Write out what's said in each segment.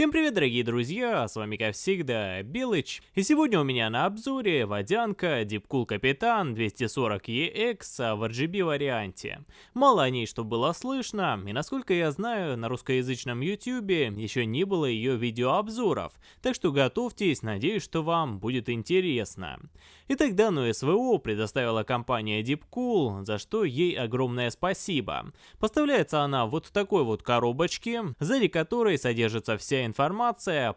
Всем привет, дорогие друзья, с вами как всегда Белыч, и сегодня у меня на обзоре водянка Deepcool Капитан 240EX в RGB варианте. Мало о ней что было слышно, и насколько я знаю, на русскоязычном YouTube еще не было ее видеообзоров, так что готовьтесь, надеюсь, что вам будет интересно. Итак, данную СВО предоставила компания Deepcool, за что ей огромное спасибо. Поставляется она вот в такой вот коробочке, сзади которой содержится вся информация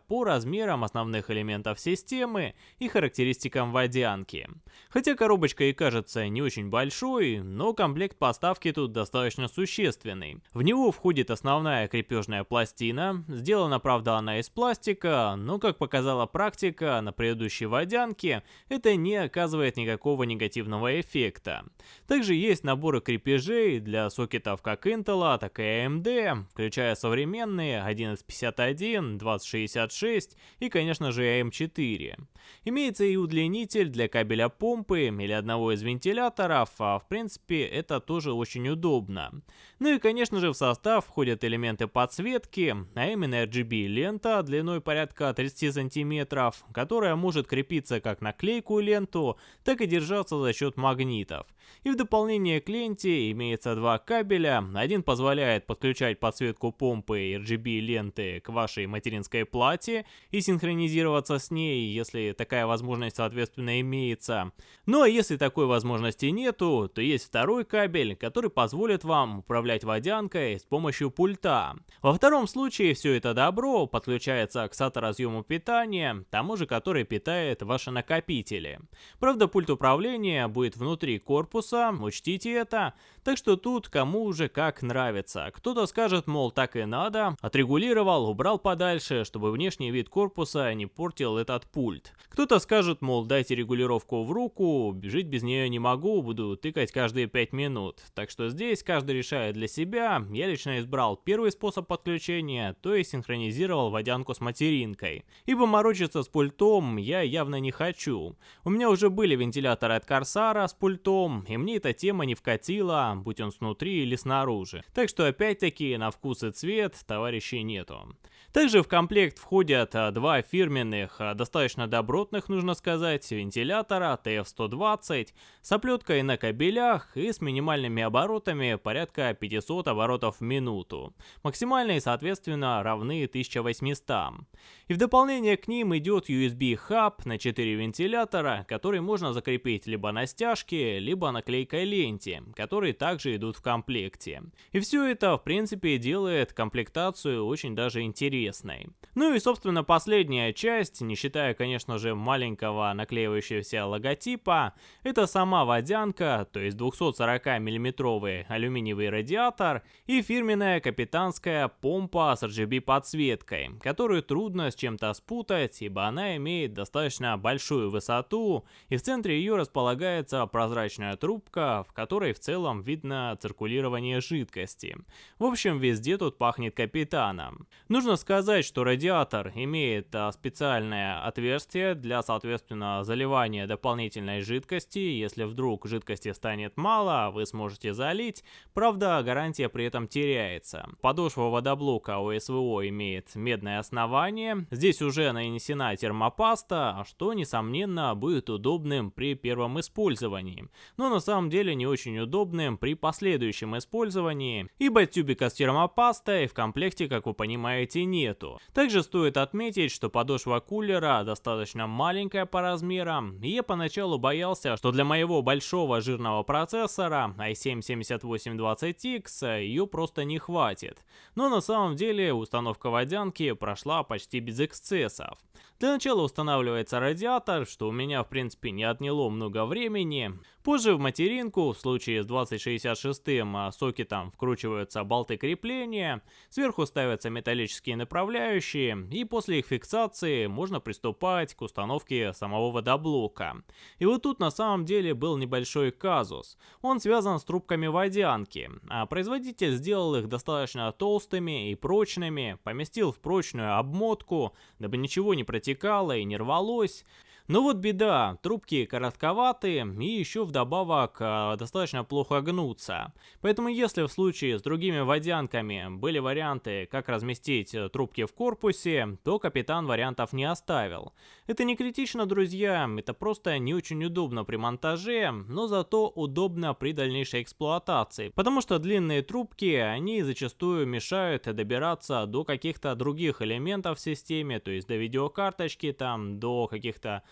по размерам основных элементов системы и характеристикам водянки. Хотя коробочка и кажется не очень большой, но комплект поставки тут достаточно существенный. В него входит основная крепежная пластина, сделана правда она из пластика, но как показала практика на предыдущей водянке, это не оказывает никакого негативного эффекта. Также есть наборы крепежей для сокетов как Intel, так и AMD, включая современные 1151, 1, 2066 и, конечно же, AM4. Имеется и удлинитель для кабеля помпы или одного из вентиляторов, а в принципе это тоже очень удобно. Ну и, конечно же, в состав входят элементы подсветки, а именно RGB лента длиной порядка 30 сантиметров, которая может крепиться как на клейкую ленту, так и держаться за счет магнитов. И в дополнение к ленте имеется два кабеля, один позволяет подключать подсветку помпы и RGB ленты к вашей материнской плате и синхронизироваться с ней, если такая возможность соответственно имеется. Ну а если такой возможности нету, то есть второй кабель, который позволит вам управлять водянкой с помощью пульта. Во втором случае все это добро подключается к SATA-разъему питания, тому же, который питает ваши накопители. Правда, пульт управления будет внутри корпуса, учтите это, так что тут кому уже как нравится. Кто-то скажет, мол, так и надо, отрегулировал, убрал подальше, чтобы внешний вид корпуса не портил этот пульт. Кто-то скажет, мол, дайте регулировку в руку, жить без нее не могу, буду тыкать каждые 5 минут. Так что здесь каждый решает для себя. Я лично избрал первый способ подключения, то есть синхронизировал водянку с материнкой. Ибо морочиться с пультом я явно не хочу. У меня уже были вентиляторы от Корсара с пультом, и мне эта тема не вкатила, будь он снутри или снаружи. Так что опять-таки на вкус и цвет товарищей нету. Также в комплект входят а, два фирменных, а, достаточно добротных, нужно сказать, вентилятора TF120 с оплеткой на кабелях и с минимальными оборотами порядка 500 оборотов в минуту. Максимальные, соответственно, равны 1800. И в дополнение к ним идет USB хаб на 4 вентилятора, который можно закрепить либо на стяжке, либо на клейкой ленте, которые также идут в комплекте. И все это, в принципе, делает комплектацию очень даже интересной интересной. Ну и собственно последняя часть, не считая конечно же маленького наклеивающегося логотипа, это сама водянка, то есть 240 миллиметровый алюминиевый радиатор и фирменная капитанская помпа с RGB подсветкой, которую трудно с чем-то спутать, ибо она имеет достаточно большую высоту и в центре ее располагается прозрачная трубка, в которой в целом видно циркулирование жидкости. В общем везде тут пахнет капитаном. Нужно сказать, сказать, что радиатор имеет а, специальное отверстие для, соответственно, заливания дополнительной жидкости. Если вдруг жидкости станет мало, вы сможете залить. Правда, гарантия при этом теряется. Подошва водоблока у СВО имеет медное основание. Здесь уже нанесена термопаста, что, несомненно, будет удобным при первом использовании. Но на самом деле не очень удобным при последующем использовании, ибо тюбика с термопастой в комплекте, как вы понимаете, нет нету. Также стоит отметить, что подошва кулера достаточно маленькая по размерам, и я поначалу боялся, что для моего большого жирного процессора i7-7820X ее просто не хватит. Но на самом деле установка водянки прошла почти без эксцессов. Для начала устанавливается радиатор, что у меня в принципе не отняло много времени. Позже в материнку, в случае с 2066 а, сокетом вкручиваются болты крепления, сверху ставятся металлические направляющие, и после их фиксации можно приступать к установке самого водоблока. И вот тут на самом деле был небольшой казус. Он связан с трубками водянки, а производитель сделал их достаточно толстыми и прочными, поместил в прочную обмотку, дабы ничего не протекало и не рвалось. Но вот беда, трубки коротковатые и еще вдобавок э, достаточно плохо гнутся. Поэтому если в случае с другими водянками были варианты, как разместить э, трубки в корпусе, то капитан вариантов не оставил. Это не критично, друзья, это просто не очень удобно при монтаже, но зато удобно при дальнейшей эксплуатации, потому что длинные трубки, они зачастую мешают добираться до каких-то других элементов в системе, то есть до видеокарточки, там, до каких-то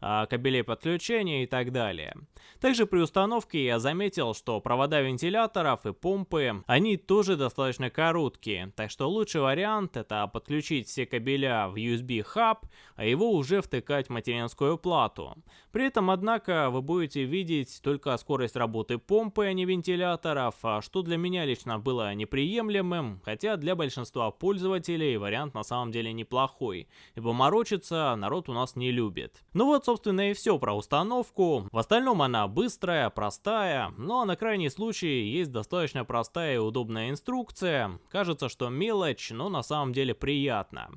кабелей подключения и так далее. Также при установке я заметил, что провода вентиляторов и помпы, они тоже достаточно короткие, так что лучший вариант это подключить все кабеля в USB хаб, а его уже втыкать в материнскую плату. При этом, однако, вы будете видеть только скорость работы помпы, а не вентиляторов, а что для меня лично было неприемлемым, хотя для большинства пользователей вариант на самом деле неплохой, ибо морочиться народ у нас не любит. Ну вот, собственно, и все про установку. В остальном она быстрая, простая, но на крайний случай есть достаточно простая и удобная инструкция. Кажется, что мелочь, но на самом деле приятно.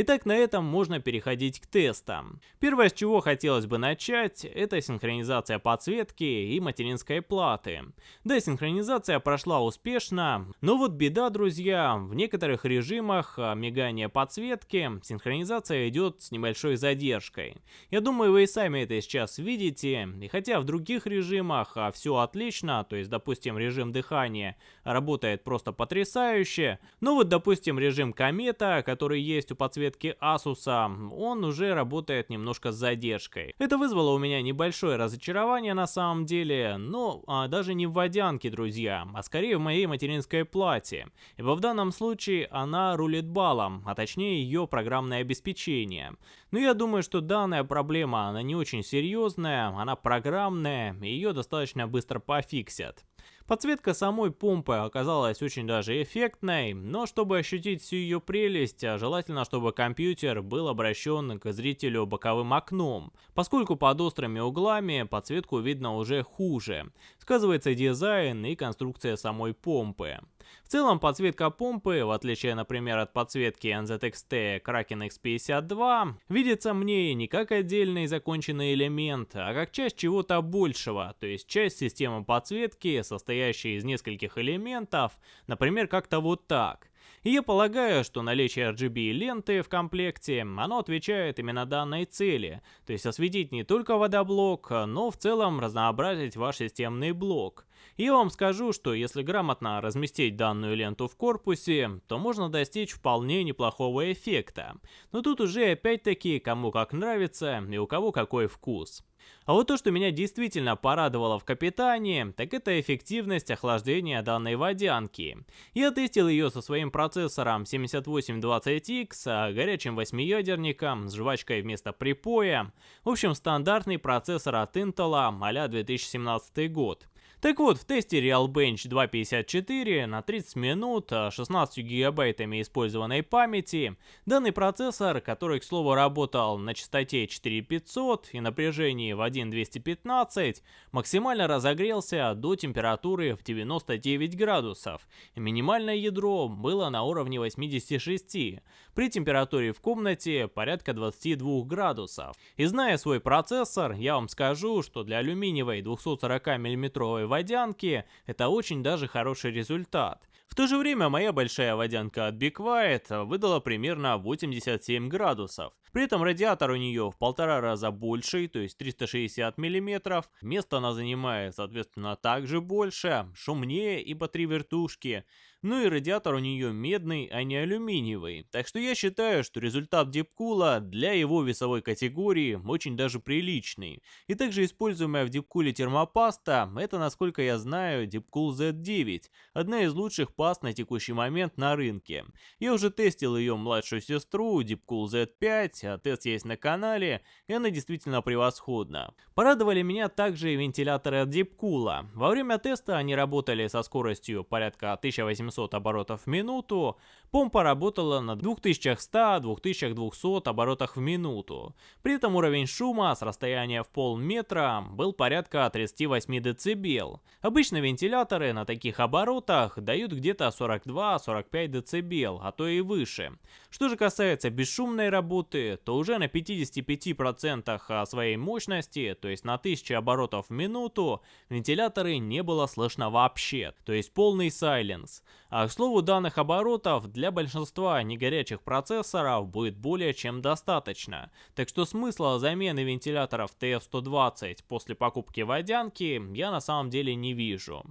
Итак, на этом можно переходить к тестам. Первое, с чего хотелось бы начать, это синхронизация подсветки и материнской платы. Да, синхронизация прошла успешно, но вот беда, друзья, в некоторых режимах а, мигания подсветки синхронизация идет с небольшой задержкой. Я думаю, вы и сами это сейчас видите, и хотя в других режимах а, все отлично, то есть, допустим, режим дыхания работает просто потрясающе, но вот, допустим, режим комета, который есть у подсветки, Asus, он уже работает немножко с задержкой. Это вызвало у меня небольшое разочарование на самом деле, но а, даже не в водянке, друзья, а скорее в моей материнской плате. Ибо в данном случае она рулит баллом, а точнее ее программное обеспечение. Но я думаю, что данная проблема, она не очень серьезная, она программная, ее достаточно быстро пофиксят. Подсветка самой помпы оказалась очень даже эффектной, но чтобы ощутить всю ее прелесть, а желательно, чтобы компьютер был обращен к зрителю боковым окном, поскольку под острыми углами подсветку видно уже хуже. Сказывается дизайн и конструкция самой помпы. В целом подсветка помпы, в отличие, например, от подсветки NZXT Kraken X52, видится мне не как отдельный законченный элемент, а как часть чего-то большего, то есть часть системы подсветки, состоящей из нескольких элементов, например, как-то вот так. И я полагаю, что наличие RGB ленты в комплекте, оно отвечает именно данной цели, то есть осветить не только водоблок, но в целом разнообразить ваш системный блок. И я вам скажу, что если грамотно разместить данную ленту в корпусе, то можно достичь вполне неплохого эффекта. Но тут уже опять-таки кому как нравится и у кого какой вкус. А вот то, что меня действительно порадовало в Капитане, так это эффективность охлаждения данной водянки. Я тестил ее со своим процессором 7820X, а горячим восьмиядерником с жвачкой вместо припоя. В общем, стандартный процессор от Intel а 2017 год. Так вот, в тесте Realbench 254 на 30 минут 16 гигабайтами использованной памяти. Данный процессор, который, к слову, работал на частоте 4500 и напряжении в 1.215, максимально разогрелся до температуры в 99 градусов, минимальное ядро было на уровне 86, при температуре в комнате порядка 22 градусов. И зная свой процессор, я вам скажу, что для алюминиевой 240 мм водянки это очень даже хороший результат. В то же время моя большая водянка от Be Quiet выдала примерно 87 градусов. При этом радиатор у нее в полтора раза больший, то есть 360 мм. Место она занимает, соответственно, также больше, шумнее, ибо три вертушки. Ну и радиатор у нее медный, а не алюминиевый. Так что я считаю, что результат Дипкула для его весовой категории очень даже приличный. И также используемая в Дипкуле термопаста, это, насколько я знаю, Дипкул Z9, одна из лучших паст на текущий момент на рынке. Я уже тестил ее младшую сестру, Дипкул Z5, а тест есть на канале, и она действительно превосходна. Порадовали меня также и вентиляторы от Дипкула. Во время теста они работали со скоростью порядка 1800 700 оборотов в минуту, помпа работала на 2100-2200 оборотах в минуту. При этом уровень шума с расстояния в полметра был порядка 38 дБ. Обычно вентиляторы на таких оборотах дают где-то 42-45 дБ, а то и выше. Что же касается бесшумной работы, то уже на 55% своей мощности, то есть на 1000 оборотов в минуту, вентиляторы не было слышно вообще, то есть полный сайленс. А к слову данных оборотов, для большинства негорячих процессоров будет более чем достаточно. Так что смысла замены вентиляторов TF120 после покупки водянки я на самом деле не вижу.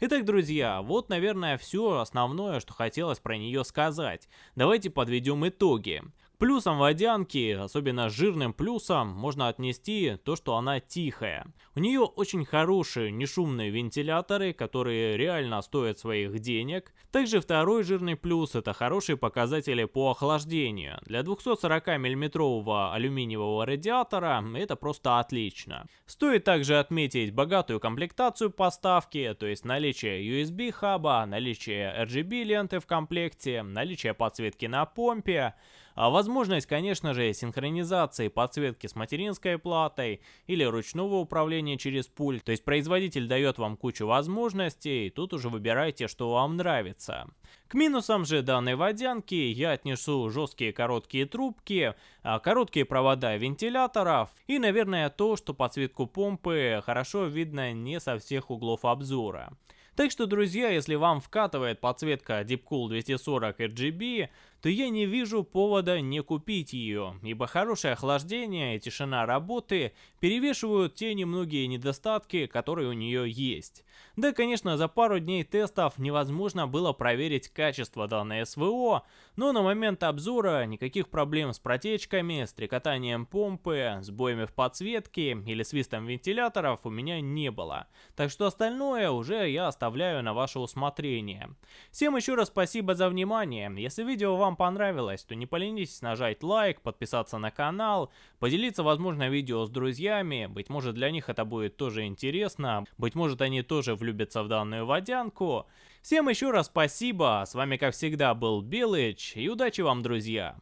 Итак, друзья, вот, наверное, все основное, что хотелось про нее сказать. Давайте подведем итоги. Плюсом водянки, особенно жирным плюсом, можно отнести то, что она тихая. У нее очень хорошие нешумные вентиляторы, которые реально стоят своих денег. Также второй жирный плюс это хорошие показатели по охлаждению. Для 240 миллиметрового алюминиевого радиатора это просто отлично. Стоит также отметить богатую комплектацию поставки, то есть наличие USB хаба, наличие RGB ленты в комплекте, наличие подсветки на помпе, а возможность, конечно же, синхронизации подсветки с материнской платой или ручного управления через пульт. То есть производитель дает вам кучу возможностей, тут уже выбирайте, что вам нравится. К минусам же данной водянки я отнесу жесткие короткие трубки, а, короткие провода вентиляторов и, наверное, то, что подсветку помпы хорошо видно не со всех углов обзора. Так что, друзья, если вам вкатывает подсветка Deepcool 240 RGB, то я не вижу повода не купить ее, ибо хорошее охлаждение и тишина работы перевешивают те немногие недостатки, которые у нее есть. Да, конечно, за пару дней тестов невозможно было проверить качество данной СВО, но на момент обзора никаких проблем с протечками, стрекотанием помпы, сбоями в подсветке или свистом вентиляторов у меня не было. Так что остальное уже я оставляю на ваше усмотрение. Всем еще раз спасибо за внимание. Если видео вам понравилось, то не поленитесь нажать лайк, подписаться на канал, поделиться, возможно, видео с друзьями. Быть может для них это будет тоже интересно. Быть может они тоже влюбятся в данную водянку. Всем еще раз спасибо, с вами как всегда был Белыч и удачи вам, друзья!